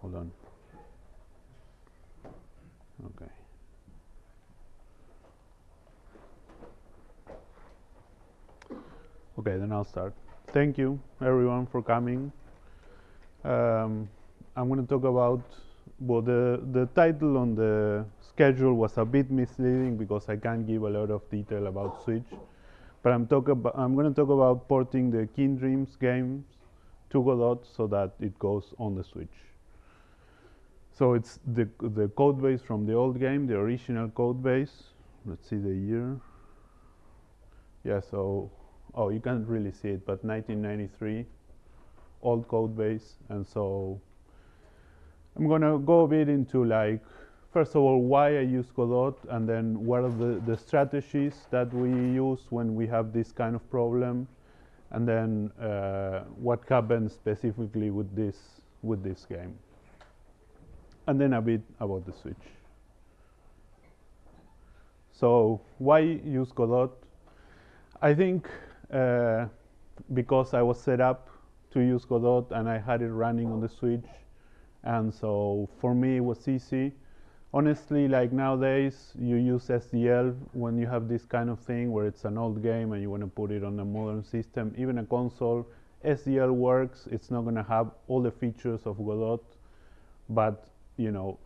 hold on. Okay. Okay, then I'll start. Thank you, everyone, for coming. Um, I'm going to talk about, well, the, the title on the schedule was a bit misleading because I can't give a lot of detail about Switch. But I'm, talk about, I'm going to talk about porting the Keen Dreams games to Godot so that it goes on the Switch. So it's the, the code base from the old game, the original code base. Let's see the year. Yeah, so, oh, you can't really see it, but 1993, old code base. And so I'm going to go a bit into like, first of all, why I use Godot, and then what are the, the strategies that we use when we have this kind of problem, and then uh, what happens specifically with this, with this game. And then a bit about the switch. So why use Godot? I think uh, because I was set up to use Godot and I had it running on the Switch, and so for me it was easy. Honestly, like nowadays, you use SDL when you have this kind of thing where it's an old game and you want to put it on a modern system. Even a console, SDL works. It's not going to have all the features of Godot, but you know,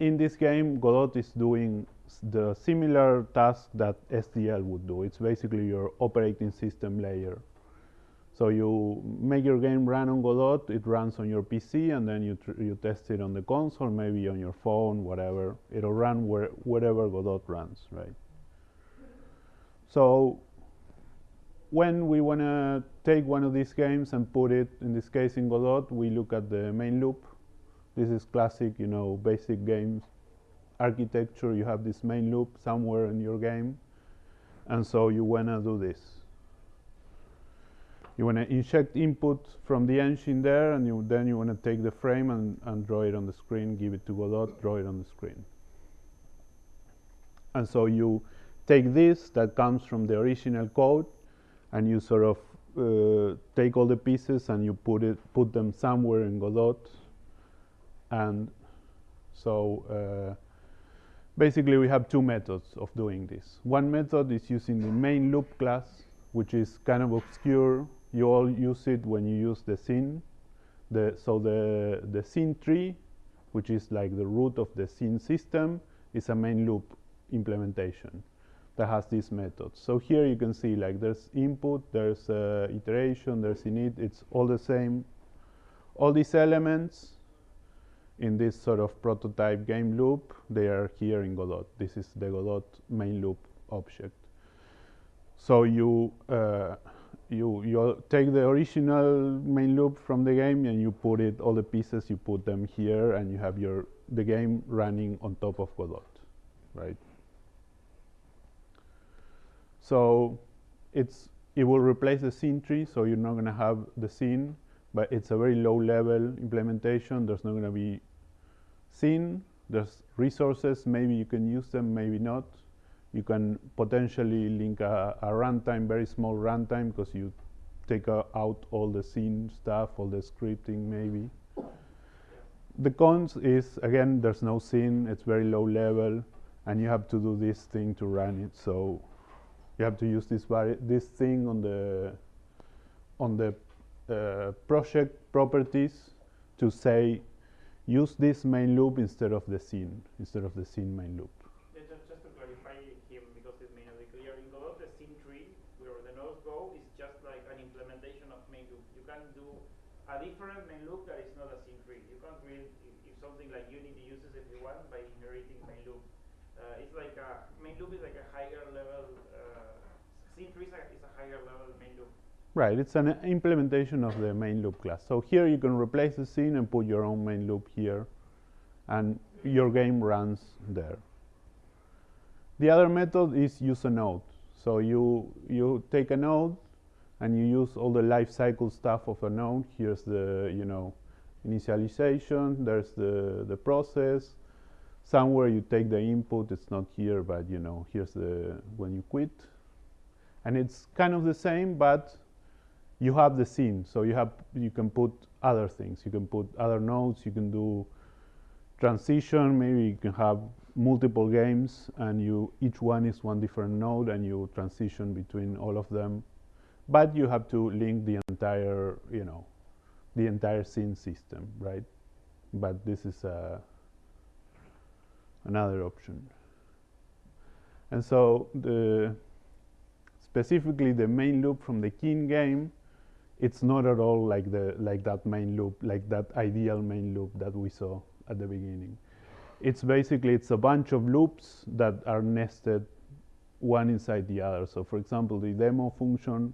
in this game, Godot is doing the similar task that SDL would do. It's basically your operating system layer. So you make your game run on Godot, it runs on your PC, and then you, you test it on the console, maybe on your phone, whatever. It'll run where, wherever Godot runs, right? So when we want to take one of these games and put it, in this case in Godot, we look at the main loop. This is classic, you know, basic games architecture. You have this main loop somewhere in your game. And so you want to do this. You want to inject input from the engine there, and you, then you want to take the frame and, and draw it on the screen, give it to Godot, draw it on the screen. And so you take this that comes from the original code, and you sort of uh, take all the pieces and you put it, put them somewhere in Godot. And so uh, basically we have two methods of doing this. One method is using the main loop class, which is kind of obscure you all use it when you use the scene. The, so the, the scene tree, which is like the root of the scene system, is a main loop implementation that has these methods. So here you can see like there's input, there's uh, iteration, there's init, it's all the same. All these elements in this sort of prototype game loop, they are here in Godot. This is the Godot main loop object. So you uh, you you take the original main loop from the game and you put it all the pieces you put them here and you have your the game running on top of Godot, right? So it's it will replace the scene tree, so you're not going to have the scene, but it's a very low level implementation. There's not going to be scene. There's resources. Maybe you can use them, maybe not you can potentially link a, a runtime, very small runtime, because you take uh, out all the scene stuff, all the scripting maybe. The cons is, again, there's no scene, it's very low level, and you have to do this thing to run it. So you have to use this, this thing on the, on the uh, project properties to say, use this main loop instead of the scene, instead of the scene main loop. Just, to clarify him, because it's mainly clear, in Godot, the scene tree, where the nodes go, is just like an implementation of main loop. You can do a different main loop that is not a scene tree. You can't read if, if something like Unity uses if you want by inheriting main loop. Uh, it's like a main loop is like a higher level. Uh, scene tree is a higher level main loop. Right, it's an implementation of the main loop class. So here you can replace the scene and put your own main loop here, and your game runs there. The other method is use a node. So you you take a node and you use all the life cycle stuff of a node. Here's the, you know, initialization, there's the, the process. Somewhere you take the input, it's not here, but you know, here's the, when you quit. And it's kind of the same, but you have the scene. So you have, you can put other things. You can put other nodes. You can do transition. Maybe you can have multiple games, and you each one is one different node, and you transition between all of them. But you have to link the entire, you know, the entire scene system, right? But this is uh, another option. And so the specifically the main loop from the Keen game, it's not at all like the like that main loop, like that ideal main loop that we saw at the beginning. It's basically it's a bunch of loops that are nested one inside the other. So for example, the demo function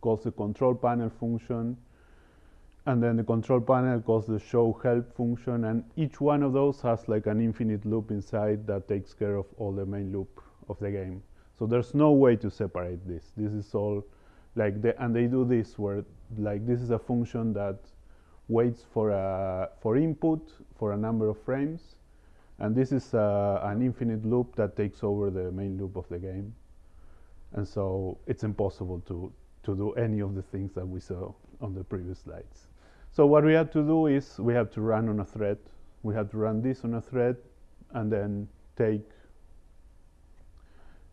calls the control panel function, and then the control panel calls the show help function, and each one of those has like an infinite loop inside that takes care of all the main loop of the game. So there's no way to separate this. This is all like the, and they do this where like this is a function that waits for a for input for a number of frames, and this is uh, an infinite loop that takes over the main loop of the game. And so it's impossible to to do any of the things that we saw on the previous slides. So what we had to do is we have to run on a thread. We have to run this on a thread and then take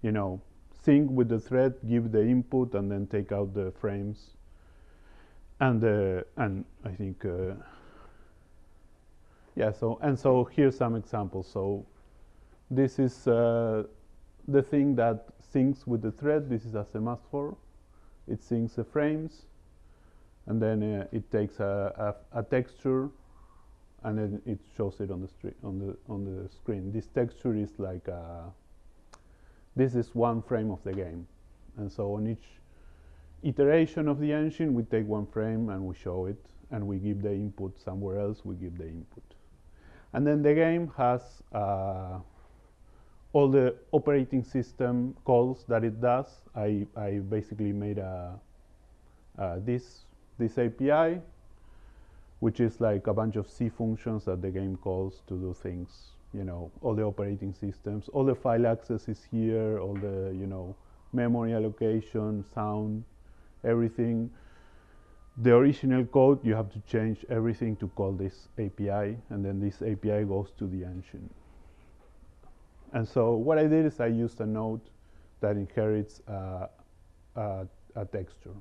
you know, with the thread, give the input, and then take out the frames. And uh, and I think uh, yeah. So and so here's some examples. So this is uh, the thing that syncs with the thread. This is a semaphore. It syncs the frames, and then uh, it takes a, a, a texture and then it shows it on the on the on the screen. This texture is like a this is one frame of the game. And so on each iteration of the engine, we take one frame and we show it, and we give the input somewhere else, we give the input. And then the game has uh, all the operating system calls that it does. I, I basically made a, uh, this, this API, which is like a bunch of C functions that the game calls to do things you know, all the operating systems, all the file access is here, all the, you know, memory allocation, sound, everything. The original code, you have to change everything to call this API, and then this API goes to the engine. And so what I did is I used a node that inherits a, a texture.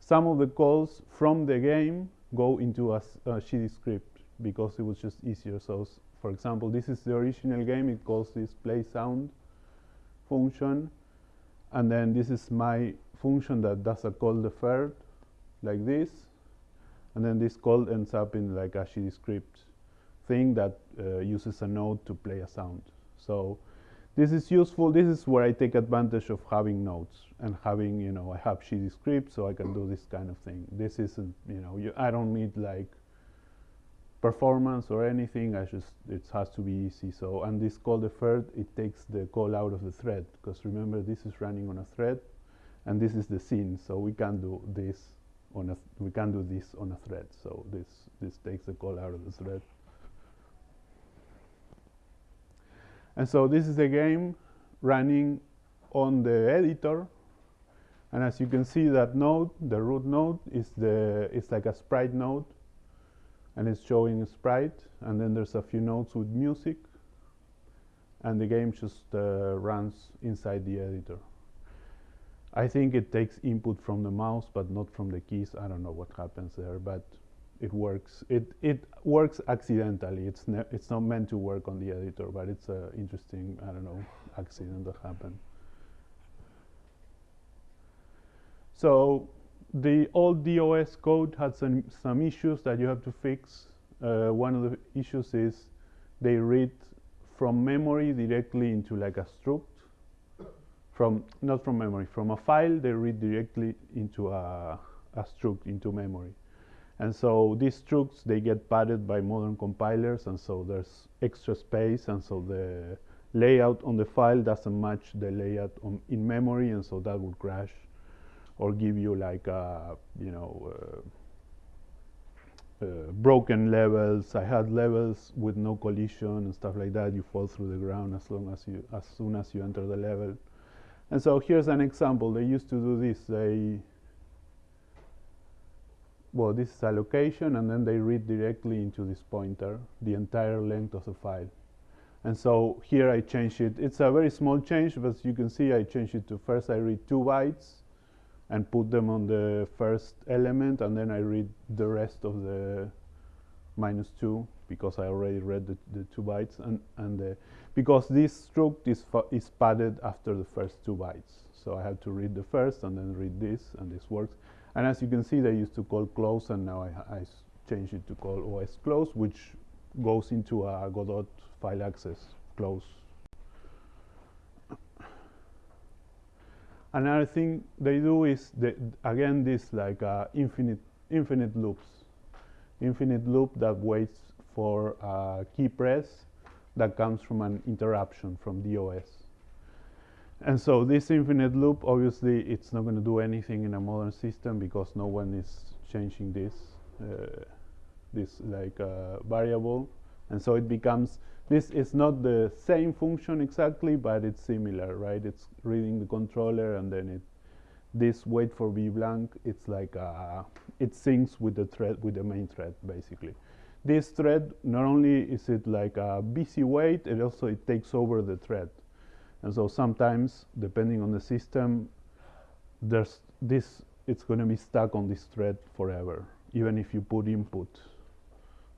Some of the calls from the game go into a, a GD script because it was just easier. So for example, this is the original game. It calls this play sound function. And then this is my function that does a call deferred like this. And then this call ends up in like a script thing that uh, uses a node to play a sound. So this is useful. This is where I take advantage of having nodes and having, you know, I have GD script so I can do this kind of thing. This isn't, you know, you, I don't need like performance or anything. I just it has to be easy. So and this call deferred, it takes the call out of the thread because remember this is running on a thread, and this is the scene. So we can do this on a we can do this on a thread. So this this takes the call out of the thread. And so this is a game running on the editor. And as you can see, that node, the root node, is the it's like a sprite node and it's showing a sprite and then there's a few notes with music and the game just uh, runs inside the editor. I think it takes input from the mouse but not from the keys. I don't know what happens there but it works. It, it works accidentally. It's, it's not meant to work on the editor but it's an interesting, I don't know, accident that happened. So the old DOS code had some, some issues that you have to fix. Uh, one of the issues is they read from memory directly into like a struct. From not from memory, from a file they read directly into a, a struct into memory. And so these structs they get padded by modern compilers, and so there's extra space, and so the layout on the file doesn't match the layout in memory, and so that would crash or give you like uh, you know uh, uh, broken levels. I had levels with no collision and stuff like that. You fall through the ground as long as you as soon as you enter the level. And so here's an example. They used to do this. They well, this is allocation, and then they read directly into this pointer the entire length of the file. And so here I change it. It's a very small change, but you can see, I change it to first I read two bytes and put them on the first element, and then I read the rest of the minus two because I already read the, the two bytes, and, and uh, because this struct is, is padded after the first two bytes. So I have to read the first and then read this, and this works. And as you can see, they used to call close, and now I, I changed it to call OS close, which goes into a Godot file access close. Another thing they do is, they, again, this like uh, infinite, infinite loops. Infinite loop that waits for a key press that comes from an interruption from DOS. And so this infinite loop, obviously, it's not going to do anything in a modern system because no one is changing this, uh, this like uh, variable. And so it becomes, this is not the same function exactly, but it's similar, right? It's reading the controller and then it, this wait for v blank, it's like, uh, it syncs with the thread, with the main thread, basically. This thread, not only is it like a busy wait, it also, it takes over the thread. And so sometimes, depending on the system, there's this, it's going to be stuck on this thread forever, even if you put input.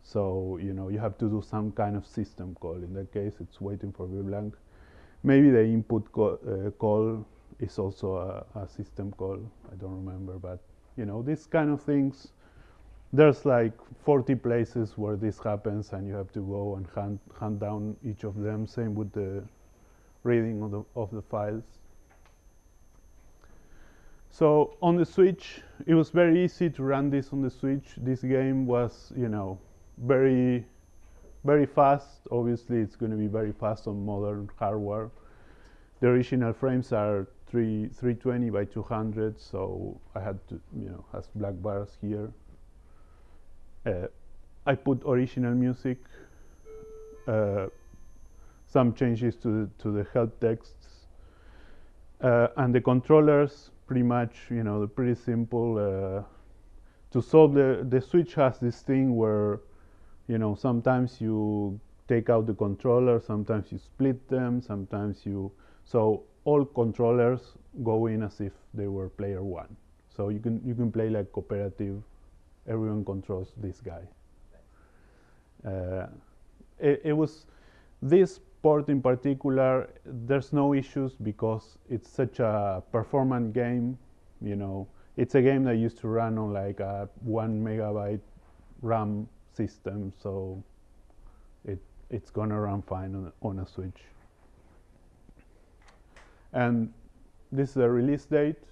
So, you know, you have to do some kind of system call. In that case, it's waiting for VBlank. Maybe the input co uh, call is also a, a, system call. I don't remember, but, you know, these kind of things, there's like 40 places where this happens and you have to go and hunt, hunt down each of them. Same with the reading of the, of the files. So on the Switch, it was very easy to run this on the Switch. This game was, you know, very, very fast. Obviously, it's going to be very fast on modern hardware. The original frames are 3, 320 by 200, so I had to, you know, has black bars here. Uh, I put original music. Uh, some changes to the, to the help texts. Uh, and the controllers, pretty much, you know, pretty simple. Uh, to solve the, the switch has this thing where, you know, sometimes you take out the controller, sometimes you split them, sometimes you, so all controllers go in as if they were player one. So you can, you can play like cooperative, everyone controls this guy. Uh, it, it was, this sport in particular, there's no issues because it's such a performant game. You know, it's a game that used to run on like a one megabyte RAM system, so it it's gonna run fine on, on a Switch. And this is the release date.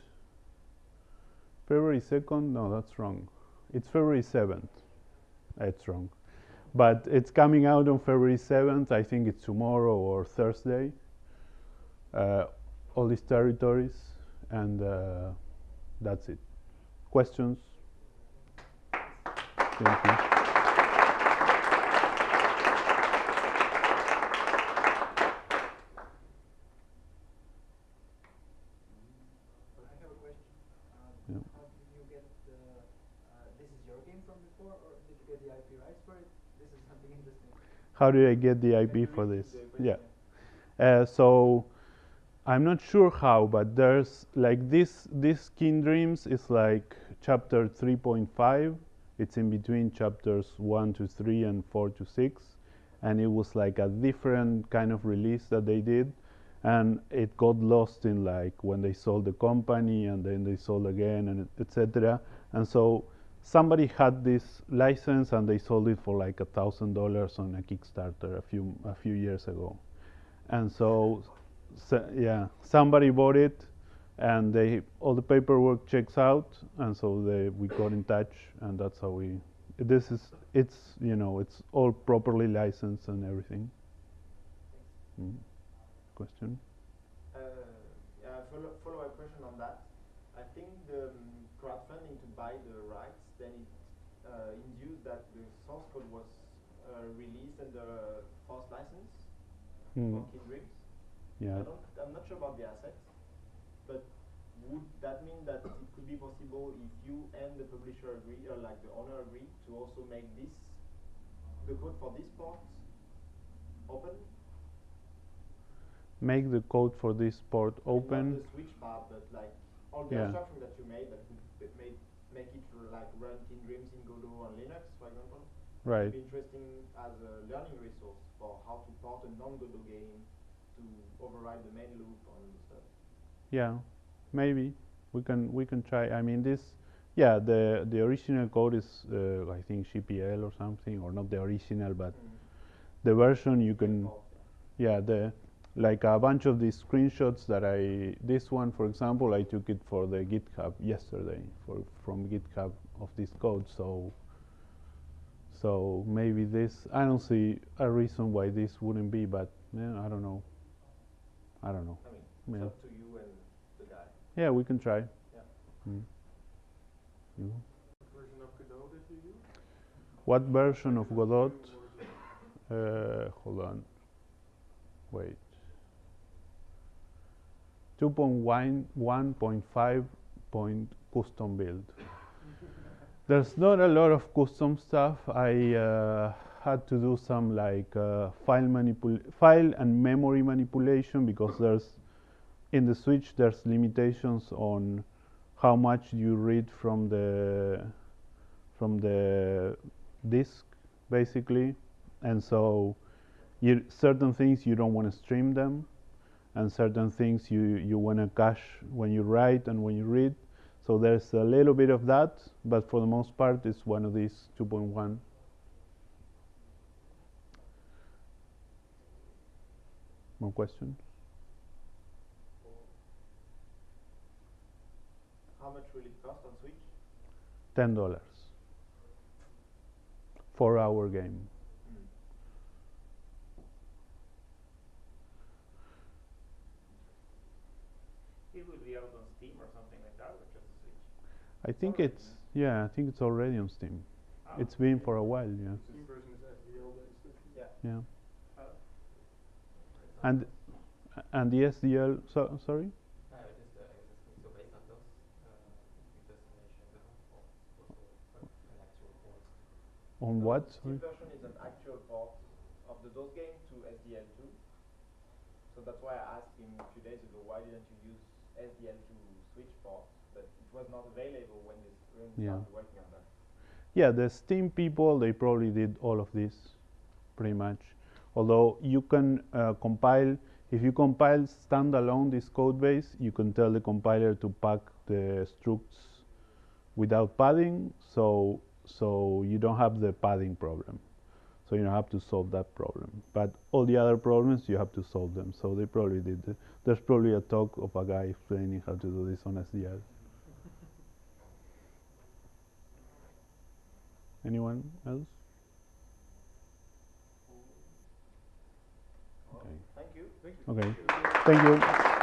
February 2nd? No, that's wrong. It's February 7th. That's wrong but it's coming out on February 7th. I think it's tomorrow or Thursday. Uh, all these territories, and uh, that's it. Questions? Thank you. How did I get the IP for this? Yeah. Uh, so I'm not sure how, but there's like this, this Keen Dreams is like chapter 3.5. It's in between chapters 1 to 3 and 4 to 6. And it was like a different kind of release that they did. And it got lost in like when they sold the company and then they sold again and etc. And so somebody had this license and they sold it for like a thousand dollars on a Kickstarter a few a few years ago, and so, so, yeah, somebody bought it, and they all the paperwork checks out, and so they we got in touch, and that's how we. This is it's you know it's all properly licensed and everything. Mm. Question. Uh, yeah, follow follow up question on that. I think the um, crowdfunding to buy the rights then it uh, induced that the source code was uh, released under FOSS license mm. for Keen Yeah. I don't, I'm not sure about the assets, but would that mean that it could be possible if you and the publisher agree, or like the owner agree, to also make this, the code for this port open? Make the code for this port Not open. the switch part, but like all the Yeah. abstraction that you made that b- make it like run Keen Dreams in Godot on Linux, for example. Right. It'd be interesting as a learning resource for how to port a non-Godot game to override the main loop on the stuff. Yeah, maybe we can we can try. I mean this. Yeah, the the original code is uh, I think GPL or something, or not the original, but the version you can. Yeah, the like a bunch of these screenshots that I this one for example I took it for the GitHub yesterday for from GitHub of this code so so maybe this I don't see a reason why this wouldn't be but yeah, I don't know I don't know I mean, Yeah. it's up to you and the guy. yeah we can try Yeah. Mm. You? version of Godot did you use? what version of Godot uh, hold on wait 2.1.5 point custom build. There's not a lot of custom stuff. I uh, had to do some like uh, file manipul file and memory manipulation because there's in the switch there's limitations on how much you read from the from the disk basically. And so you, certain things you don't want to stream them and certain things you, you want to cache when you write and when you read. So there's a little bit of that but for the most part it's one of these 2.1 more questions? How much will it cost on Switch? ten dollars. Four hour game Mm. It would be out on Steam or something like that, or just a Switch. I think already it's yeah I think it's already on Steam Ah, it's been for a while yeah Steam version is SDL based. I think. Yeah. yeah uh, and and the SDL so, sorry Uh, just, uh, just so based on those, uh, you just mentioned uh, also uh, an actual port. on No, what the sorry Steam version is an actual port of the DOS game to SDL2. So that's why I asked him a few days ago, why didn't you use SDL2 Switch port? Was not available when they s- when Yeah. started working on that. Yeah, the Steam people, they probably did all of this, pretty much. Although you can uh, compile, if you compile standalone this code base, you can tell the compiler to pack the structs without padding, so so you don't have the padding problem. So you don't have to solve that problem. But all the other problems, you have to solve them. So they probably did. There's probably a talk of a guy explaining how to do this on SDL. Anyone else? Okay. Thank you. Thank you. Okay. Thank you.